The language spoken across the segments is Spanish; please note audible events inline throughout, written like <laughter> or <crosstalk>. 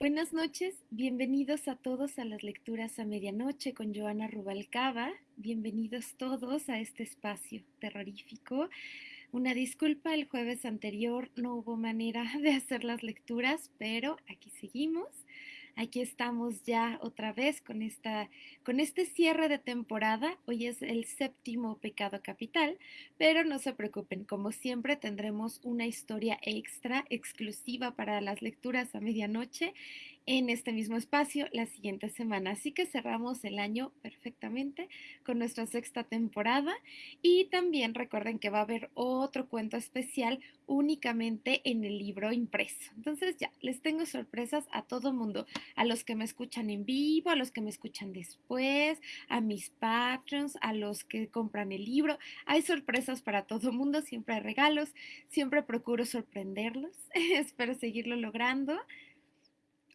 Buenas noches, bienvenidos a todos a las lecturas a medianoche con Joana Rubalcaba. Bienvenidos todos a este espacio terrorífico. Una disculpa, el jueves anterior no hubo manera <laughs> de hacer las lecturas, pero aquí seguimos. Aquí estamos ya otra vez con, esta, con este cierre de temporada. Hoy es el séptimo pecado capital, pero no se preocupen, como siempre tendremos una historia extra exclusiva para las lecturas a medianoche en este mismo espacio la siguiente semana. Así que cerramos el año perfectamente con nuestra sexta temporada y también recuerden que va a haber otro cuento especial únicamente en el libro impreso. Entonces ya, les tengo sorpresas a todo mundo, a los que me escuchan en vivo, a los que me escuchan después, a mis patrons, a los que compran el libro. Hay sorpresas para todo mundo, siempre hay regalos, siempre procuro sorprenderlos. <laughs> Espero seguirlo logrando.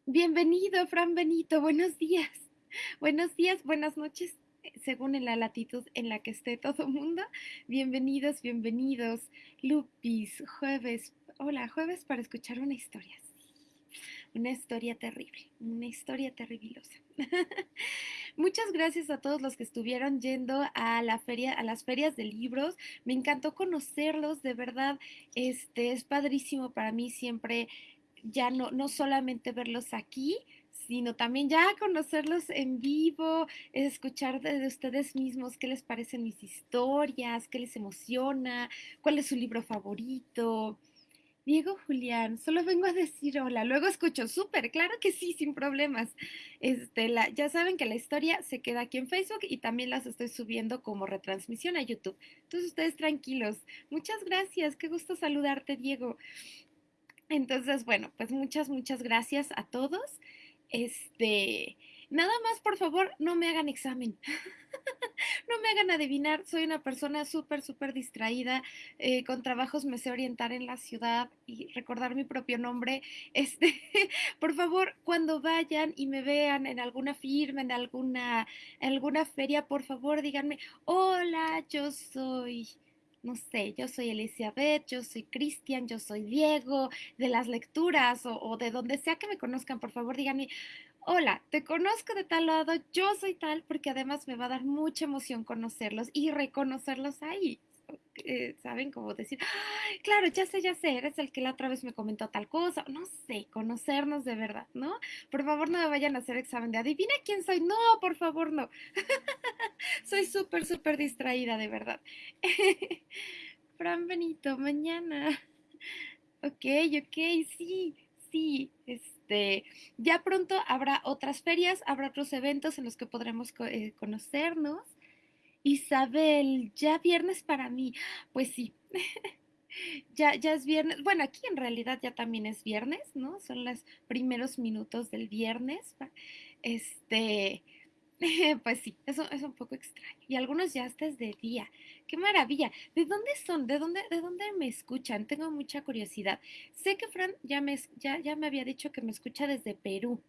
Bienvenido, Fran Benito, buenos días. Buenos días, buenas noches, según en la latitud en la que esté todo mundo. Bienvenidos, bienvenidos. Lupis, jueves, hola, jueves para escuchar una historia. Una historia terrible, una historia terribilosa. <laughs> Muchas gracias a todos los que estuvieron yendo a la feria, a las ferias de libros. Me encantó conocerlos, de verdad, este es padrísimo para mí siempre ya no, no solamente verlos aquí, sino también ya conocerlos en vivo, escuchar de, ustedes mismos qué les parecen mis historias, qué les emociona, cuál es su libro favorito. Diego Julián, solo vengo a decir hola, luego escucho, súper, claro que sí, sin problemas. Este, la, ya saben que la historia se queda aquí en Facebook y también las estoy subiendo como retransmisión a YouTube. Entonces ustedes tranquilos. Muchas gracias, qué gusto saludarte, Diego. Entonces, bueno, pues muchas, muchas gracias a todos. Este, nada más, por favor, no me hagan examen. <laughs> no me hagan adivinar. Soy una persona súper, súper distraída. Eh, con trabajos me sé orientar en la ciudad y recordar mi propio nombre. <laughs> Este, por favor, cuando vayan y me vean en alguna firma, en alguna, en alguna feria, por favor, díganme, hola, yo soy no sé, yo soy Elizabeth, yo soy Cristian, yo soy Diego, de las lecturas o, de donde sea que me conozcan, por favor díganme, hola, te conozco de tal lado, yo soy tal, porque además me va a dar mucha emoción conocerlos y reconocerlos ahí. Eh, ¿saben? Como decir, claro, ya sé, ya sé, eres el que la otra vez me comentó tal cosa, no sé, conocernos de verdad, ¿no? Por favor, no me vayan a hacer examen de adivina quién soy, no, por favor, no. <laughs> soy súper, súper distraída, de verdad. <laughs> Fran Benito, mañana. Ok, ok, sí, sí, este, ya pronto habrá otras ferias, habrá otros eventos en los que podremos eh, conocernos. Isabel, ya viernes para mí. Pues sí, <laughs> ya, ya es viernes. Bueno, aquí en realidad ya también es viernes, ¿no? Son los primeros minutos del viernes. Este, <laughs> pues sí, eso es un poco extraño. Y algunos ya hasta de día. ¡Qué maravilla! ¿De dónde son? ¿De dónde, de dónde me escuchan? Tengo mucha curiosidad. Sé que Fran ya me, ya, ya me había dicho que me escucha desde Perú.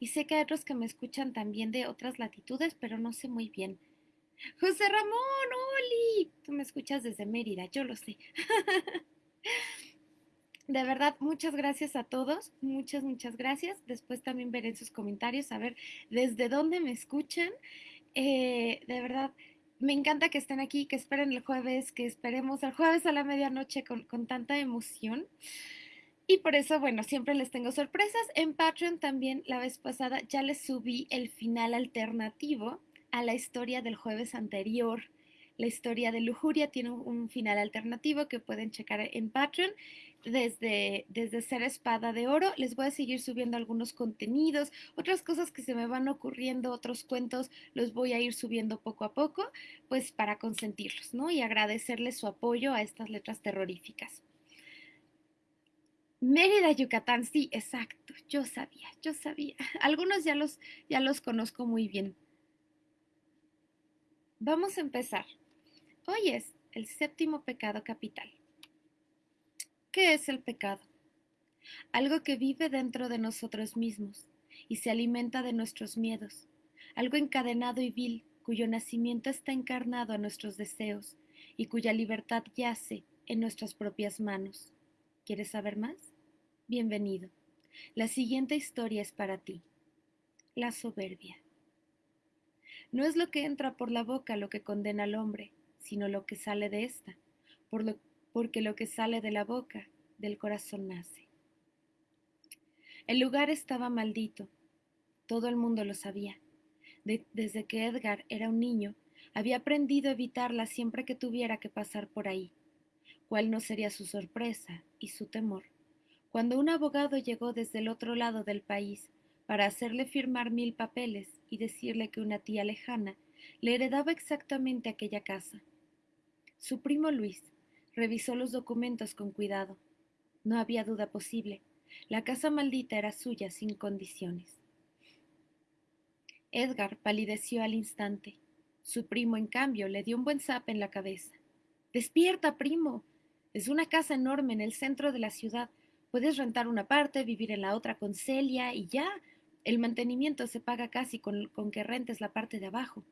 Y sé que hay otros que me escuchan también de otras latitudes, pero no sé muy bien. José Ramón, Oli. Tú me escuchas desde Mérida, yo lo sé. <laughs> De verdad, muchas gracias a todos, muchas, muchas gracias. Después también veré en sus comentarios a ver desde dónde me escuchan. Eh, de verdad, me encanta que estén aquí, que esperen el jueves, que esperemos el jueves a la medianoche con, con tanta emoción. Y por eso, bueno, siempre les tengo sorpresas. En Patreon también la vez pasada ya les subí el final alternativo a la historia del jueves anterior. La historia de Lujuria tiene un final alternativo que pueden checar en Patreon. Desde, desde Ser Espada de Oro les voy a seguir subiendo algunos contenidos, otras cosas que se me van ocurriendo, otros cuentos los voy a ir subiendo poco a poco, pues para consentirlos, ¿no? Y agradecerles su apoyo a estas letras terroríficas. Mérida, Yucatán, sí, exacto, yo sabía, yo sabía. <laughs> Algunos ya los, ya los conozco muy bien. Vamos a empezar. Hoy es el séptimo pecado capital. ¿Qué es el pecado? Algo que vive dentro de nosotros mismos y se alimenta de nuestros miedos, algo encadenado y vil cuyo nacimiento está encarnado a nuestros deseos y cuya libertad yace en nuestras propias manos. ¿Quieres saber más? Bienvenido. La siguiente historia es para ti. La soberbia. No es lo que entra por la boca lo que condena al hombre, sino lo que sale de ésta, porque lo que sale de la boca, del corazón nace. El lugar estaba maldito. Todo el mundo lo sabía. desde que Edgar era un niño, había aprendido a evitarla siempre que tuviera que pasar por ahí. ¿Cuál no sería su sorpresa y su temor? Cuando un abogado llegó desde el otro lado del país para hacerle firmar mil papeles y decirle que una tía lejana le heredaba exactamente aquella casa. Su primo Luis revisó los documentos con cuidado. No había duda posible. La casa maldita era suya sin condiciones. Edgar palideció al instante. Su primo, en cambio, le dio un buen zap en la cabeza. Despierta, primo. Es una casa enorme en el centro de la ciudad. Puedes rentar una parte, vivir en la otra con Celia y ya. El mantenimiento se paga casi con, que rentes la parte de abajo.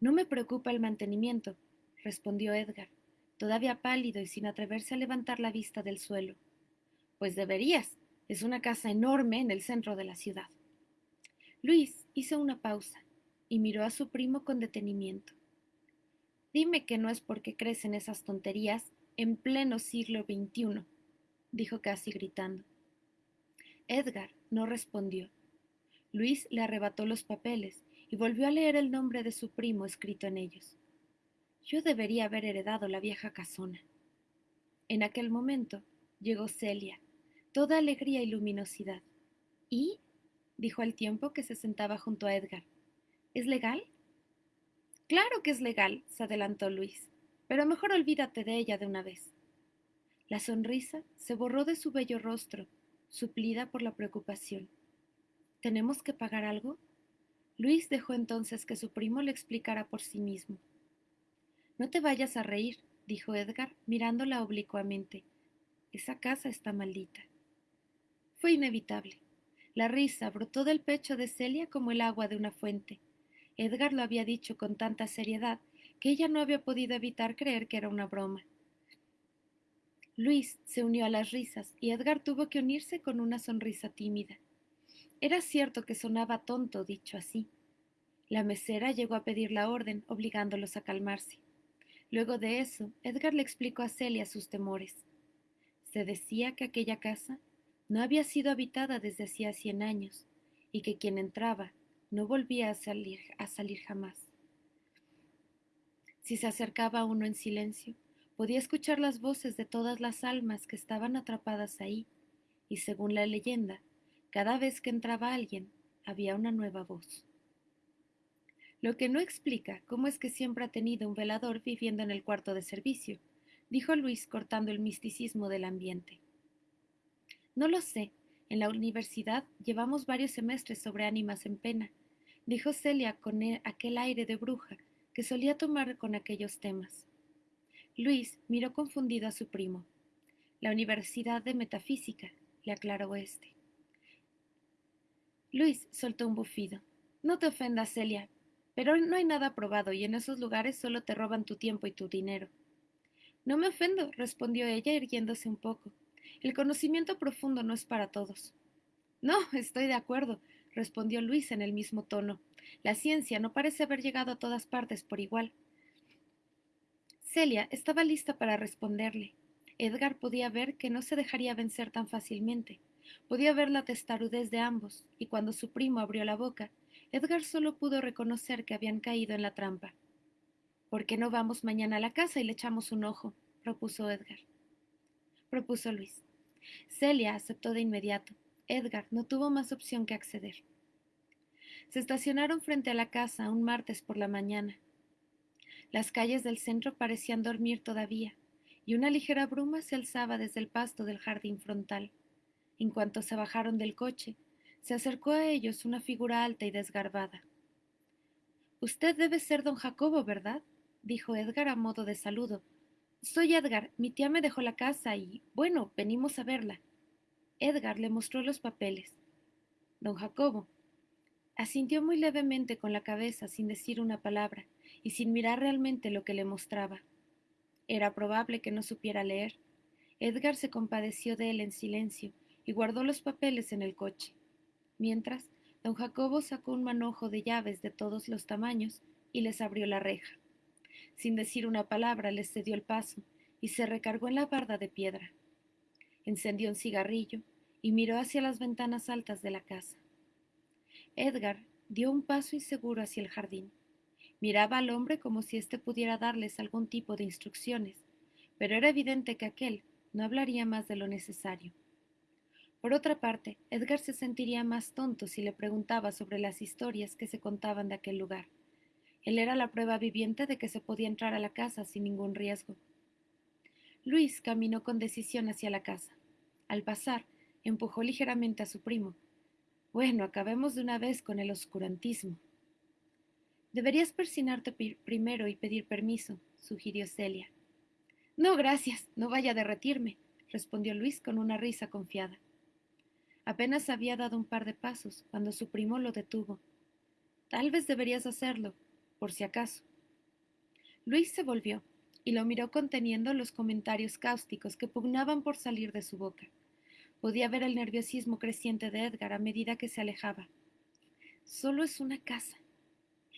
No me preocupa el mantenimiento, respondió Edgar, todavía pálido y sin atreverse a levantar la vista del suelo. Pues deberías. Es una casa enorme en el centro de la ciudad. Luis hizo una pausa y miró a su primo con detenimiento. Dime que no es porque crecen esas tonterías en pleno siglo XXI, dijo casi gritando. Edgar no respondió. Luis le arrebató los papeles y volvió a leer el nombre de su primo escrito en ellos. Yo debería haber heredado la vieja casona. En aquel momento llegó Celia, toda alegría y luminosidad. ¿Y? dijo al tiempo que se sentaba junto a Edgar. ¿Es legal? Claro que es legal, se adelantó Luis, pero mejor olvídate de ella de una vez. La sonrisa se borró de su bello rostro, suplida por la preocupación. ¿Tenemos que pagar algo? Luis dejó entonces que su primo le explicara por sí mismo. No te vayas a reír, dijo Edgar, mirándola oblicuamente. Esa casa está maldita. Fue inevitable. La risa brotó del pecho de Celia como el agua de una fuente. Edgar lo había dicho con tanta seriedad que ella no había podido evitar creer que era una broma. Luis se unió a las risas y Edgar tuvo que unirse con una sonrisa tímida. Era cierto que sonaba tonto dicho así. La mesera llegó a pedir la orden, obligándolos a calmarse. Luego de eso, Edgar le explicó a Celia sus temores. Se decía que aquella casa no había sido habitada desde hacía cien años y que quien entraba no volvía a salir, a salir jamás. Si se acercaba uno en silencio, podía escuchar las voces de todas las almas que estaban atrapadas ahí, y según la leyenda, cada vez que entraba alguien, había una nueva voz. Lo que no explica cómo es que siempre ha tenido un velador viviendo en el cuarto de servicio, dijo Luis cortando el misticismo del ambiente. No lo sé. En la universidad llevamos varios semestres sobre ánimas en pena, dijo Celia con e, aquel aire de bruja que solía tomar con aquellos temas. Luis miró confundido a su primo. La Universidad de Metafísica, le aclaró este. Luis soltó un bufido. No te ofendas, Celia, pero no hay nada probado y en esos lugares solo te roban tu tiempo y tu dinero. No me ofendo, respondió ella irguiéndose un poco. El conocimiento profundo no es para todos. No, estoy de acuerdo, respondió Luis en el mismo tono. La ciencia no parece haber llegado a todas partes por igual. Celia estaba lista para responderle. Edgar podía ver que no se dejaría vencer tan fácilmente. Podía ver la testarudez de ambos, y cuando su primo abrió la boca, Edgar solo pudo reconocer que habían caído en la trampa. ¿Por qué no vamos mañana a la casa y le echamos un ojo? propuso Edgar propuso Luis. Celia aceptó de inmediato. Edgar no tuvo más opción que acceder. Se estacionaron frente a la casa un martes por la mañana. Las calles del centro parecían dormir todavía, y una ligera bruma se alzaba desde el pasto del jardín frontal. En cuanto se bajaron del coche, se acercó a ellos una figura alta y desgarbada. Usted debe ser don Jacobo, ¿verdad? dijo Edgar a modo de saludo, soy Edgar. Mi tía me dejó la casa y, bueno, venimos a verla. Edgar le mostró los papeles. Don Jacobo asintió muy levemente con la cabeza sin decir una palabra y sin mirar realmente lo que le mostraba. Era probable que no supiera leer. Edgar se compadeció de él en silencio y guardó los papeles en el coche. Mientras, don Jacobo sacó un manojo de llaves de todos los tamaños y les abrió la reja. Sin decir una palabra, les cedió el paso y se recargó en la barda de piedra. Encendió un cigarrillo y miró hacia las ventanas altas de la casa. Edgar dio un paso inseguro hacia el jardín. Miraba al hombre como si éste pudiera darles algún tipo de instrucciones, pero era evidente que aquel no hablaría más de lo necesario. Por otra parte, Edgar se sentiría más tonto si le preguntaba sobre las historias que se contaban de aquel lugar. Él era la prueba viviente de que se podía entrar a la casa sin ningún riesgo. Luis caminó con decisión hacia la casa. Al pasar, empujó ligeramente a su primo. Bueno, acabemos de una vez con el oscurantismo. Deberías persinarte primero y pedir permiso, sugirió Celia. No, gracias, no vaya a derretirme, respondió Luis con una risa confiada. Apenas había dado un par de pasos cuando su primo lo detuvo. Tal vez deberías hacerlo, por si acaso. Luis se volvió y lo miró conteniendo los comentarios cáusticos que pugnaban por salir de su boca. Podía ver el nerviosismo creciente de Edgar a medida que se alejaba. Solo es una casa,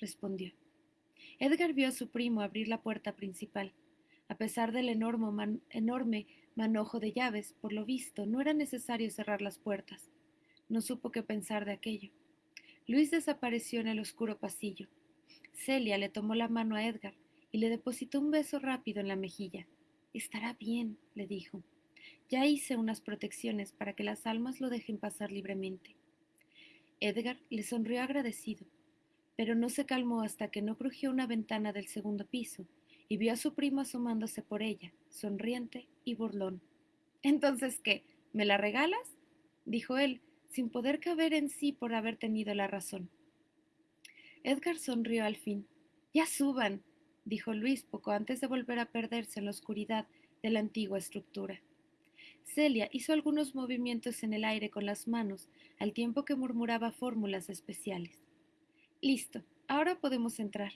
respondió. Edgar vio a su primo abrir la puerta principal. A pesar del enorme, enorme manojo de llaves, por lo visto, no era necesario cerrar las puertas. No supo qué pensar de aquello. Luis desapareció en el oscuro pasillo. Celia le tomó la mano a Edgar y le depositó un beso rápido en la mejilla. Estará bien, le dijo. Ya hice unas protecciones para que las almas lo dejen pasar libremente. Edgar le sonrió agradecido, pero no se calmó hasta que no crujió una ventana del segundo piso y vio a su primo asomándose por ella, sonriente y burlón. Entonces, ¿qué? ¿Me la regalas? dijo él, sin poder caber en sí por haber tenido la razón. Edgar sonrió al fin. Ya suban, dijo Luis poco antes de volver a perderse en la oscuridad de la antigua estructura. Celia hizo algunos movimientos en el aire con las manos, al tiempo que murmuraba fórmulas especiales. Listo, ahora podemos entrar,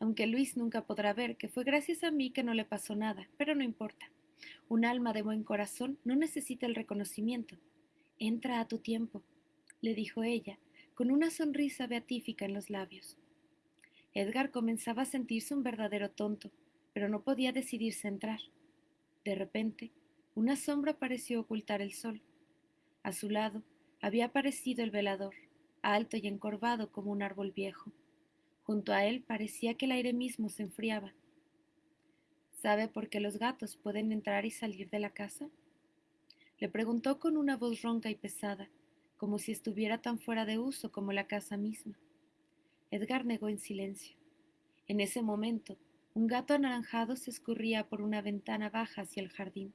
aunque Luis nunca podrá ver que fue gracias a mí que no le pasó nada, pero no importa. Un alma de buen corazón no necesita el reconocimiento. Entra a tu tiempo, le dijo ella, con una sonrisa beatífica en los labios. Edgar comenzaba a sentirse un verdadero tonto, pero no podía decidirse a entrar. De repente, una sombra pareció ocultar el sol. A su lado había aparecido el velador, alto y encorvado como un árbol viejo. Junto a él parecía que el aire mismo se enfriaba. ¿Sabe por qué los gatos pueden entrar y salir de la casa? Le preguntó con una voz ronca y pesada, como si estuviera tan fuera de uso como la casa misma. Edgar negó en silencio. En ese momento, un gato anaranjado se escurría por una ventana baja hacia el jardín.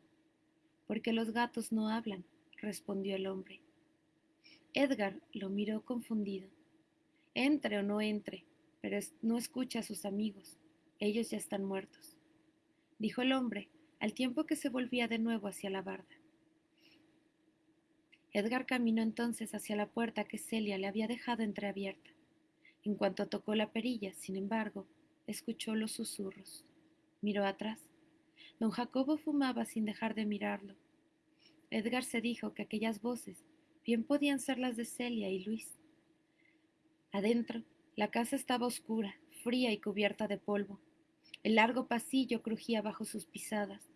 Porque los gatos no hablan, respondió el hombre. Edgar lo miró confundido. Entre o no entre, pero no escucha a sus amigos. Ellos ya están muertos, dijo el hombre, al tiempo que se volvía de nuevo hacia la barda. Edgar caminó entonces hacia la puerta que Celia le había dejado entreabierta. En cuanto tocó la perilla, sin embargo, escuchó los susurros. Miró atrás. Don Jacobo fumaba sin dejar de mirarlo. Edgar se dijo que aquellas voces bien podían ser las de Celia y Luis. Adentro, la casa estaba oscura, fría y cubierta de polvo. El largo pasillo crujía bajo sus pisadas.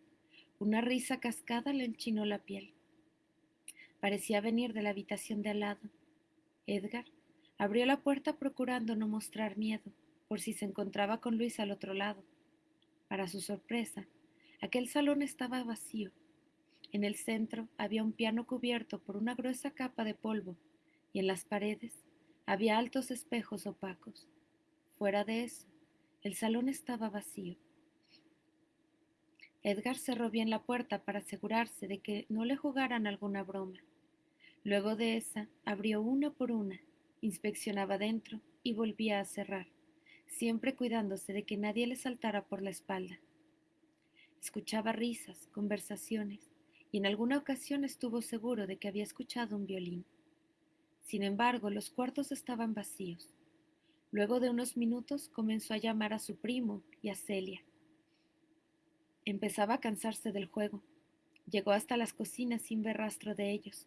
Una risa cascada le enchinó la piel. Parecía venir de la habitación de al lado. Edgar abrió la puerta procurando no mostrar miedo, por si se encontraba con Luis al otro lado. Para su sorpresa, aquel salón estaba vacío. En el centro había un piano cubierto por una gruesa capa de polvo, y en las paredes había altos espejos opacos. Fuera de eso, el salón estaba vacío. Edgar cerró bien la puerta para asegurarse de que no le jugaran alguna broma. Luego de esa, abrió una por una, inspeccionaba dentro y volvía a cerrar siempre cuidándose de que nadie le saltara por la espalda. Escuchaba risas, conversaciones, y en alguna ocasión estuvo seguro de que había escuchado un violín. Sin embargo, los cuartos estaban vacíos. Luego de unos minutos comenzó a llamar a su primo y a Celia. Empezaba a cansarse del juego. Llegó hasta las cocinas sin ver rastro de ellos.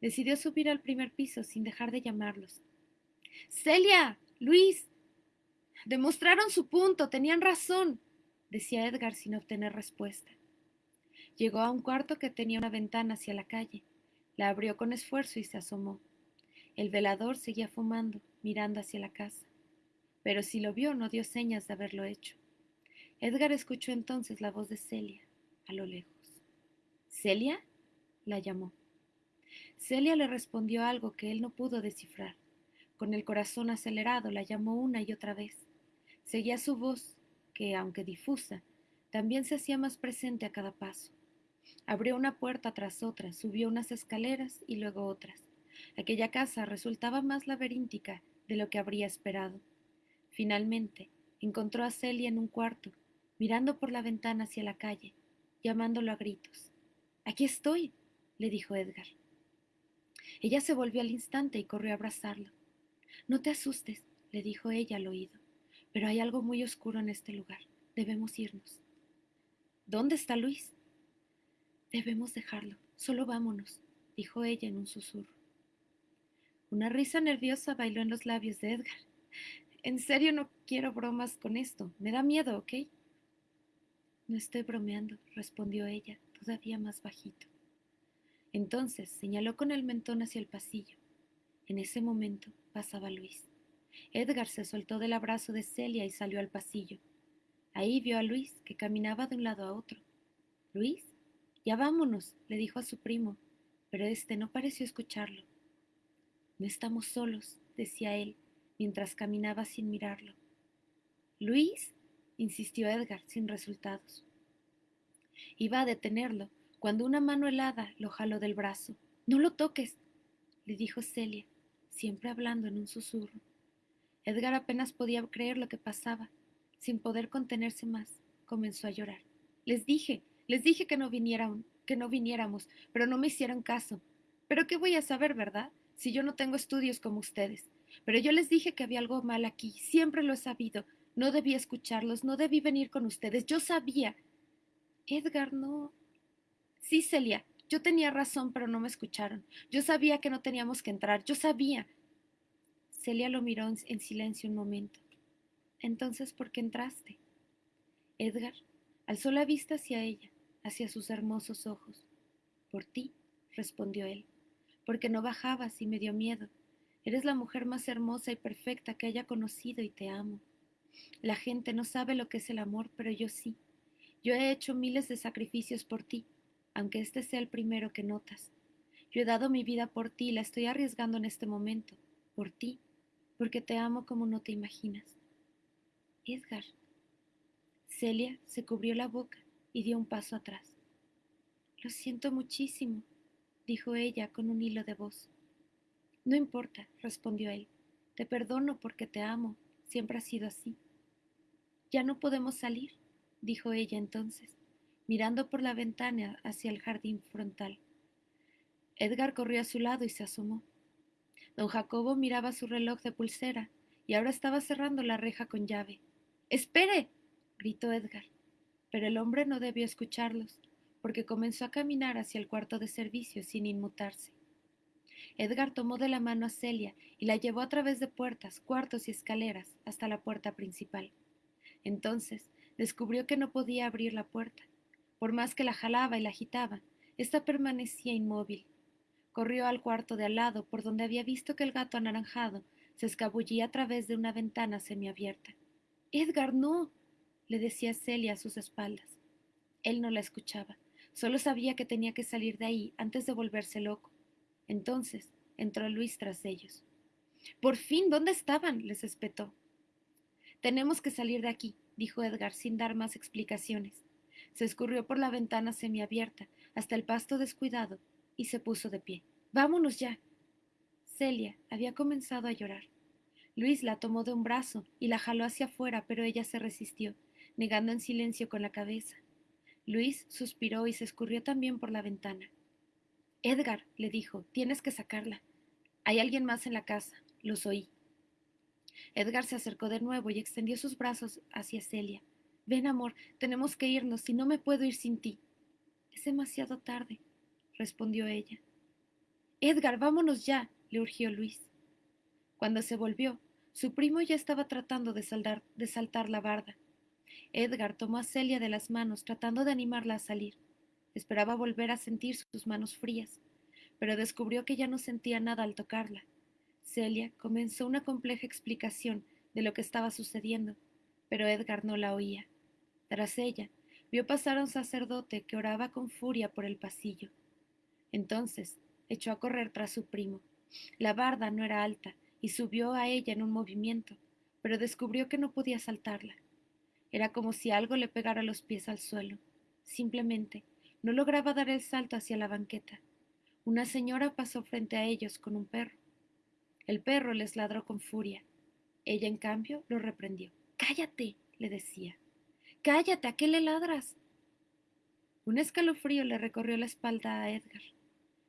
Decidió subir al primer piso sin dejar de llamarlos. Celia, Luis. Demostraron su punto, tenían razón, decía Edgar sin obtener respuesta. Llegó a un cuarto que tenía una ventana hacia la calle. La abrió con esfuerzo y se asomó. El velador seguía fumando, mirando hacia la casa. Pero si lo vio, no dio señas de haberlo hecho. Edgar escuchó entonces la voz de Celia, a lo lejos. ¿Celia? la llamó. Celia le respondió algo que él no pudo descifrar. Con el corazón acelerado la llamó una y otra vez. Seguía su voz, que, aunque difusa, también se hacía más presente a cada paso. Abrió una puerta tras otra, subió unas escaleras y luego otras. Aquella casa resultaba más laberíntica de lo que habría esperado. Finalmente, encontró a Celia en un cuarto, mirando por la ventana hacia la calle, llamándolo a gritos. Aquí estoy, le dijo Edgar. Ella se volvió al instante y corrió a abrazarlo. No te asustes, le dijo ella al oído, pero hay algo muy oscuro en este lugar. Debemos irnos. ¿Dónde está Luis? Debemos dejarlo. Solo vámonos, dijo ella en un susurro. Una risa nerviosa bailó en los labios de Edgar. En serio no quiero bromas con esto. Me da miedo, ¿ok? No estoy bromeando, respondió ella, todavía más bajito. Entonces señaló con el mentón hacia el pasillo. En ese momento pasaba Luis. Edgar se soltó del abrazo de Celia y salió al pasillo. Ahí vio a Luis, que caminaba de un lado a otro. Luis, ya vámonos, le dijo a su primo, pero éste no pareció escucharlo. No estamos solos, decía él, mientras caminaba sin mirarlo. Luis, insistió Edgar, sin resultados. Iba a detenerlo, cuando una mano helada lo jaló del brazo. No lo toques, le dijo Celia, siempre hablando en un susurro. Edgar apenas podía creer lo que pasaba. Sin poder contenerse más, comenzó a llorar. Les dije, les dije que no vinieran, que no viniéramos, pero no me hicieron caso. Pero qué voy a saber, ¿verdad? Si yo no tengo estudios como ustedes. Pero yo les dije que había algo mal aquí, siempre lo he sabido. No debí escucharlos, no debí venir con ustedes, yo sabía. Edgar, no. Sí, Celia, yo tenía razón, pero no me escucharon. Yo sabía que no teníamos que entrar, yo sabía. Celia lo miró en silencio un momento. Entonces, ¿por qué entraste? Edgar alzó la vista hacia ella, hacia sus hermosos ojos. Por ti, respondió él, porque no bajabas y me dio miedo. Eres la mujer más hermosa y perfecta que haya conocido y te amo. La gente no sabe lo que es el amor, pero yo sí. Yo he hecho miles de sacrificios por ti, aunque este sea el primero que notas. Yo he dado mi vida por ti y la estoy arriesgando en este momento, por ti, porque te amo como no te imaginas. Edgar. Celia se cubrió la boca y dio un paso atrás. Lo siento muchísimo, dijo ella con un hilo de voz. No importa, respondió él. Te perdono porque te amo. Siempre ha sido así. Ya no podemos salir, dijo ella entonces, mirando por la ventana hacia el jardín frontal. Edgar corrió a su lado y se asomó. Don Jacobo miraba su reloj de pulsera y ahora estaba cerrando la reja con llave. ¡Espere! gritó Edgar. Pero el hombre no debió escucharlos, porque comenzó a caminar hacia el cuarto de servicio sin inmutarse. Edgar tomó de la mano a Celia y la llevó a través de puertas, cuartos y escaleras hasta la puerta principal. Entonces descubrió que no podía abrir la puerta. Por más que la jalaba y la agitaba, ésta permanecía inmóvil. Corrió al cuarto de al lado, por donde había visto que el gato anaranjado se escabullía a través de una ventana semiabierta. Edgar, no, le decía Celia a sus espaldas. Él no la escuchaba, solo sabía que tenía que salir de ahí antes de volverse loco. Entonces entró Luis tras ellos. Por fin, ¿dónde estaban? les espetó. Tenemos que salir de aquí, dijo Edgar sin dar más explicaciones. Se escurrió por la ventana semiabierta hasta el pasto descuidado y se puso de pie. Vámonos ya. Celia había comenzado a llorar. Luis la tomó de un brazo y la jaló hacia afuera, pero ella se resistió, negando en silencio con la cabeza. Luis suspiró y se escurrió también por la ventana. Edgar, le dijo, tienes que sacarla. Hay alguien más en la casa. Los oí. Edgar se acercó de nuevo y extendió sus brazos hacia Celia. Ven, amor, tenemos que irnos, si no me puedo ir sin ti. Es demasiado tarde, respondió ella. Edgar, vámonos ya, le urgió Luis. Cuando se volvió, su primo ya estaba tratando de, de saltar la barda. Edgar tomó a Celia de las manos, tratando de animarla a salir. Esperaba volver a sentir sus manos frías, pero descubrió que ya no sentía nada al tocarla. Celia comenzó una compleja explicación de lo que estaba sucediendo, pero Edgar no la oía. Tras ella, vio pasar a un sacerdote que oraba con furia por el pasillo. Entonces echó a correr tras su primo. La barda no era alta y subió a ella en un movimiento, pero descubrió que no podía saltarla. Era como si algo le pegara los pies al suelo. Simplemente no lograba dar el salto hacia la banqueta. Una señora pasó frente a ellos con un perro. El perro les ladró con furia. Ella, en cambio, lo reprendió. Cállate, le decía. Cállate, ¿a qué le ladras? Un escalofrío le recorrió la espalda a Edgar.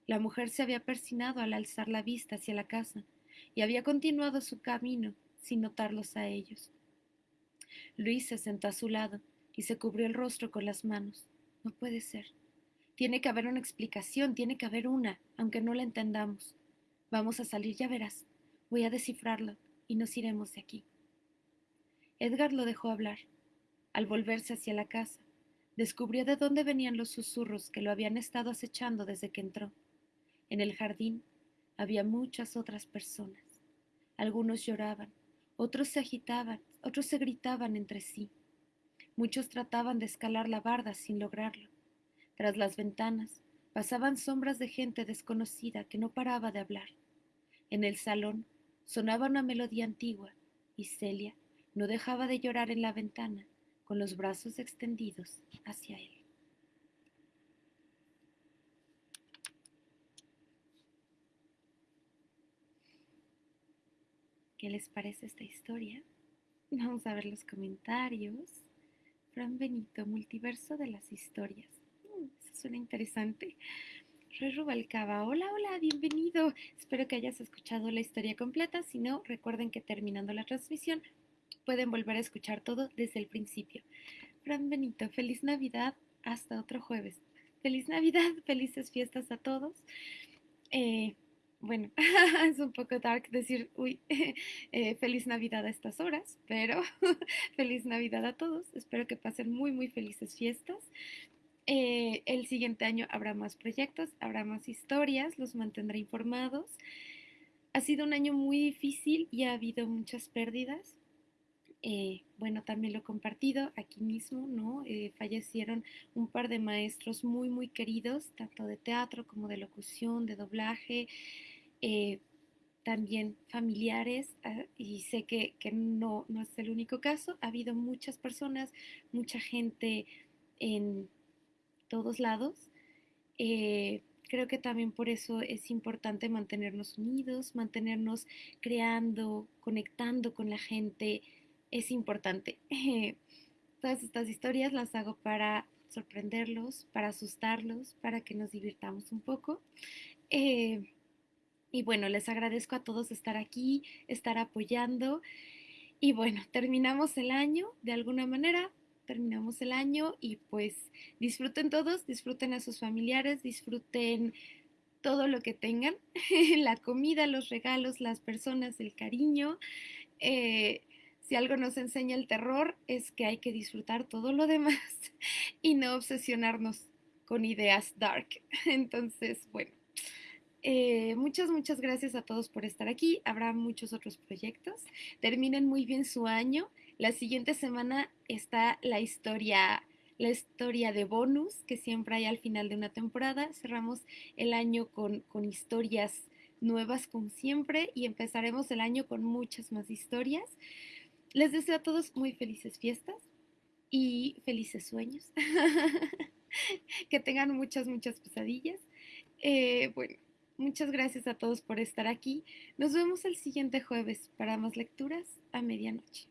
La mujer se había persinado al alzar la vista hacia la casa y había continuado su camino sin notarlos a ellos. Luis se sentó a su lado y se cubrió el rostro con las manos. No puede ser. Tiene que haber una explicación, tiene que haber una, aunque no la entendamos. Vamos a salir, ya verás. Voy a descifrarlo y nos iremos de aquí. Edgar lo dejó hablar. Al volverse hacia la casa, descubrió de dónde venían los susurros que lo habían estado acechando desde que entró. En el jardín había muchas otras personas. Algunos lloraban, otros se agitaban, otros se gritaban entre sí. Muchos trataban de escalar la barda sin lograrlo. Tras las ventanas pasaban sombras de gente desconocida que no paraba de hablar. En el salón sonaba una melodía antigua y Celia no dejaba de llorar en la ventana con los brazos extendidos hacia él. ¿Qué les parece esta historia? Vamos a ver los comentarios. Fran Benito, multiverso de las historias. Mm, eso suena interesante. Re Rubalcaba, hola, hola, bienvenido. Espero que hayas escuchado la historia completa. Si no, recuerden que terminando la transmisión pueden volver a escuchar todo desde el principio. Fran Benito, feliz Navidad. Hasta otro jueves. Feliz Navidad, felices fiestas a todos. Eh, bueno, <laughs> es un poco dark decir, uy, <laughs> eh, feliz Navidad a estas horas, pero <laughs> feliz Navidad a todos. Espero que pasen muy, muy felices fiestas. Eh, el siguiente año habrá más proyectos, habrá más historias, los mantendré informados. Ha sido un año muy difícil y ha habido muchas pérdidas. Eh, bueno, también lo he compartido aquí mismo, ¿no? fallecieron un par de maestros muy, muy queridos, tanto de teatro como de locución, de doblaje, eh, también familiares, ah, y sé que, no, no, es el único caso, ha habido muchas personas, mucha gente en todos lados. Eh, creo que también por eso es importante mantenernos unidos, mantenernos creando, conectando con la gente, es importante. <laughs> todas estas historias las hago para sorprenderlos, para asustarlos, para que nos divirtamos un poco. Eh, y bueno, les agradezco a todos estar aquí, estar apoyando. Y bueno, terminamos el año de alguna manera, terminamos el año y pues disfruten todos, disfruten a sus familiares, disfruten todo lo que tengan, <laughs> la comida, los regalos, las personas, el cariño. Eh, si algo nos enseña el terror es que hay que disfrutar todo lo demás <laughs> y no obsesionarnos con ideas dark. <laughs> Entonces, bueno, eh, muchas, muchas gracias a todos por estar aquí. Habrá muchos otros proyectos. Terminen muy bien su año. La siguiente semana está la historia, la historia de bonus que siempre hay al final de una temporada. Cerramos el año con, con historias nuevas como siempre y empezaremos el año con muchas más historias. Les deseo a todos muy felices fiestas y felices sueños. <laughs> que tengan muchas, muchas pesadillas. Eh, bueno, Muchas gracias a todos por estar aquí. Nos vemos el siguiente jueves para más lecturas a medianoche.